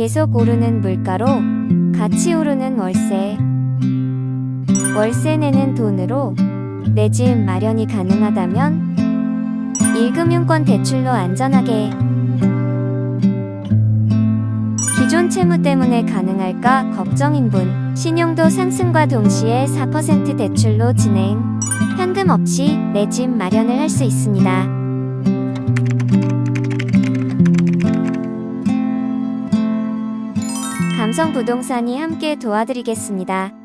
계속 오르는 물가로 같이 오르는 월세. 월세 내는 돈으로 내 집 마련이 가능하다면 1금융권 대출로 안전하게 기존 채무 때문에 가능할까 걱정인 분 신용도 상승과 동시에 4% 대출로 진행 현금 없이 내 집 마련을 할 수 있습니다. 감성 부동산이 함께 도와드리겠습니다.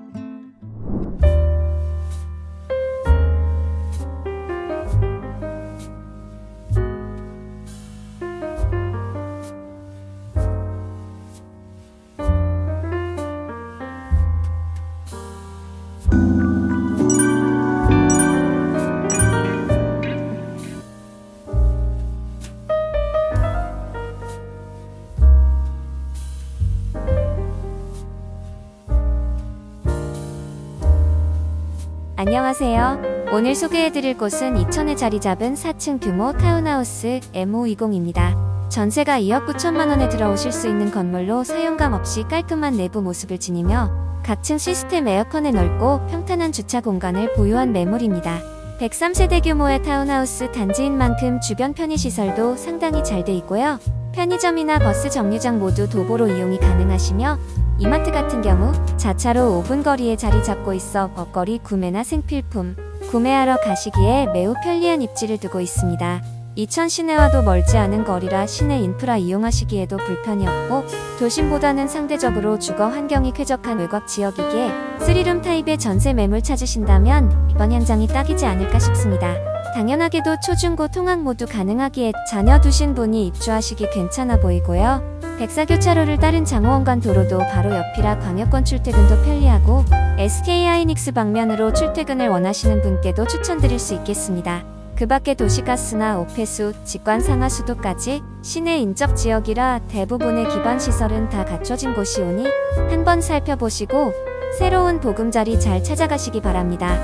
안녕하세요. 오늘 소개해드릴 곳은 이천에 자리 잡은 4층 규모 타운하우스 M520입니다. 전세가 2억 9천만 원에 들어오실 수 있는 건물로 사용감 없이 깔끔한 내부 모습을 지니며 각층 시스템 에어컨에 넓고 평탄한 주차 공간을 보유한 매물입니다. 103세대 규모의 타운하우스 단지인 만큼 주변 편의시설도 상당히 잘 돼 있고요. 편의점이나 버스 정류장 모두 도보로 이용이 가능하시며 이마트 같은 경우 자차로 5분 거리에 자리 잡고 있어 먹거리 구매나 생필품 구매하러 가시기에 매우 편리한 입지를 두고 있습니다. 이천 시내와도 멀지 않은 거리라 시내 인프라 이용하시기에도 불편이 없고 도심보다는 상대적으로 주거 환경이 쾌적한 외곽 지역이기에 3룸 타입의 전세 매물 찾으신다면 이번 현장이 딱이지 않을까 싶습니다. 당연하게도 초중고 통학 모두 가능하기에 자녀 두신 분이 입주하시기 괜찮아 보이고요. 백사교차로를 따른 장호원간 도로도 바로 옆이라 광역권 출퇴근도 편리하고 SK 하이닉스 방면으로 출퇴근을 원하시는 분께도 추천드릴 수 있겠습니다. 그 밖에 도시가스나 오폐수, 직관 상하수도까지 시내 인접 지역이라 대부분의 기반 시설은 다 갖춰진 곳이 오니 한번 살펴보시고 새로운 보금자리 잘 찾아가시기 바랍니다.